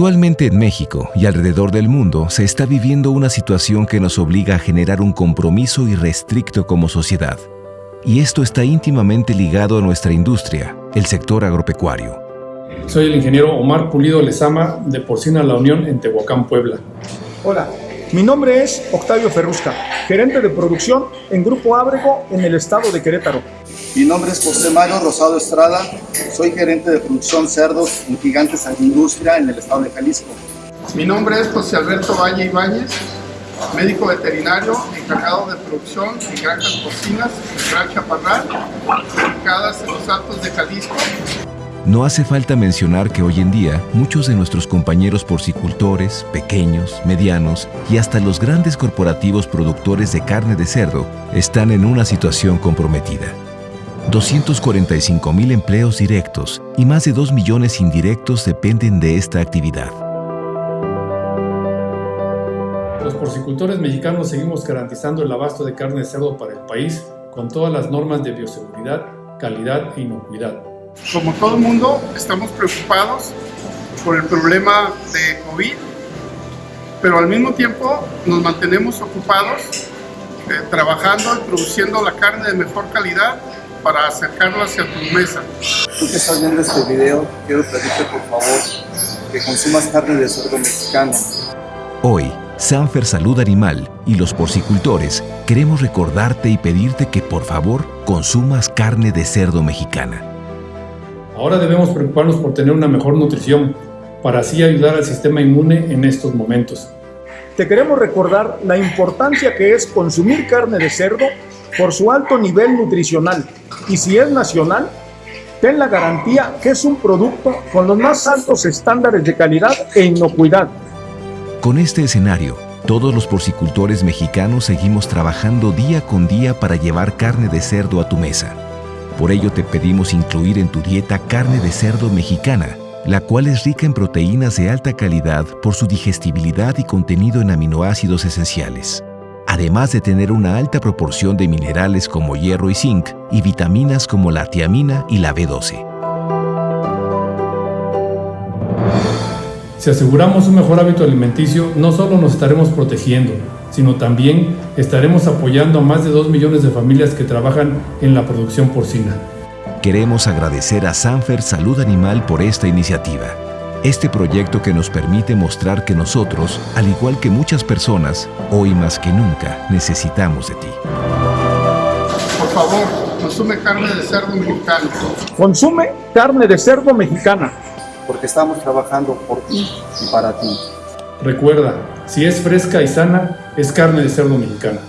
Actualmente en México y alrededor del mundo se está viviendo una situación que nos obliga a generar un compromiso irrestricto como sociedad. Y esto está íntimamente ligado a nuestra industria, el sector agropecuario. Soy el ingeniero Omar Pulido Lezama de Porcina La Unión en Tehuacán, Puebla. Hola, mi nombre es Octavio Ferrusca, gerente de producción en Grupo Ábrego en el estado de Querétaro. Mi nombre es José Mario Rosado Estrada, soy gerente de producción cerdos en Gigantes Agroindustria en el estado de Jalisco. Mi nombre es José Alberto Valle Ibáñez, médico veterinario encargado de producción en granjas porcinas en Gran Chaparral, ubicadas en los Altos de Jalisco. No hace falta mencionar que hoy en día muchos de nuestros compañeros porcicultores, pequeños, medianos y hasta los grandes corporativos productores de carne de cerdo están en una situación comprometida. 245 mil empleos directos y más de 2 millones indirectos dependen de esta actividad. Los porcicultores mexicanos seguimos garantizando el abasto de carne de cerdo para el país con todas las normas de bioseguridad, calidad e inocuidad. Como todo el mundo, estamos preocupados por el problema de COVID, pero al mismo tiempo nos mantenemos ocupados eh, trabajando y produciendo la carne de mejor calidad para acercarlo hacia tu mesa. Tú que estás viendo este video, quiero pedirte por favor que consumas carne de cerdo mexicano. Hoy, Sanfer Salud Animal y los porcicultores queremos recordarte y pedirte que por favor consumas carne de cerdo mexicana. Ahora debemos preocuparnos por tener una mejor nutrición para así ayudar al sistema inmune en estos momentos. Te queremos recordar la importancia que es consumir carne de cerdo por su alto nivel nutricional y si es nacional, ten la garantía que es un producto con los más altos estándares de calidad e inocuidad. Con este escenario, todos los porcicultores mexicanos seguimos trabajando día con día para llevar carne de cerdo a tu mesa. Por ello te pedimos incluir en tu dieta carne de cerdo mexicana, la cual es rica en proteínas de alta calidad por su digestibilidad y contenido en aminoácidos esenciales, además de tener una alta proporción de minerales como hierro y zinc y vitaminas como la tiamina y la B12. Si aseguramos un mejor hábito alimenticio, no solo nos estaremos protegiendo, sino también estaremos apoyando a más de 2 millones de familias que trabajan en la producción porcina. Queremos agradecer a Sanfer Salud Animal por esta iniciativa. Este proyecto que nos permite mostrar que nosotros, al igual que muchas personas, hoy más que nunca necesitamos de ti. Por favor, consume carne de cerdo mexicano. Consume carne de cerdo mexicana. porque estamos trabajando por ti y para ti. Recuerda, si es fresca y sana, es carne de cerdo mexicana.